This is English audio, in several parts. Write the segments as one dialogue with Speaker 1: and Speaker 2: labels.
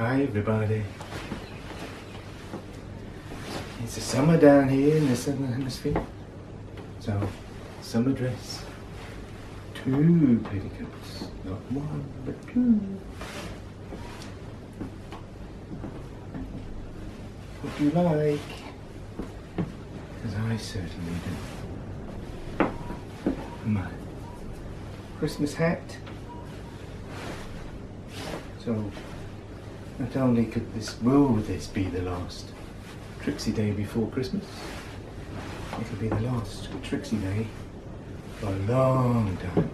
Speaker 1: Hi everybody. It's a summer down here in the southern hemisphere. So, summer dress. Two petticoats. Not one, but two. What you like? Because I certainly do. My Christmas hat. So, not only could this, will this be the last Trixie Day before Christmas, it'll be the last Trixie Day for a long time.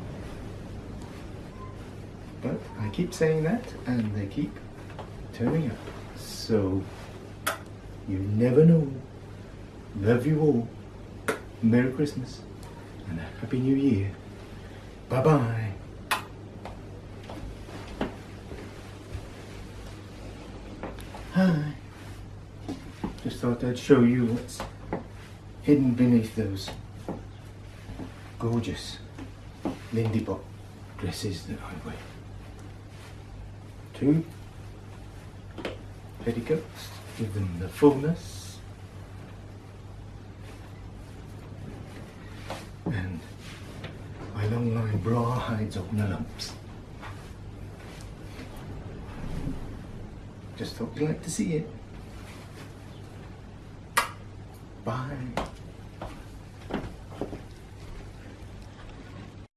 Speaker 1: But I keep saying that and they keep turning up. So, you never know. Love you all. Merry Christmas and a Happy New Year. Bye bye Hi. Just thought I'd show you what's hidden beneath those gorgeous Lindy Bop dresses that I wear. Two petticoats, give them the fullness. And my long line bra hides all the lumps. Just thought you'd like to see it. Bye.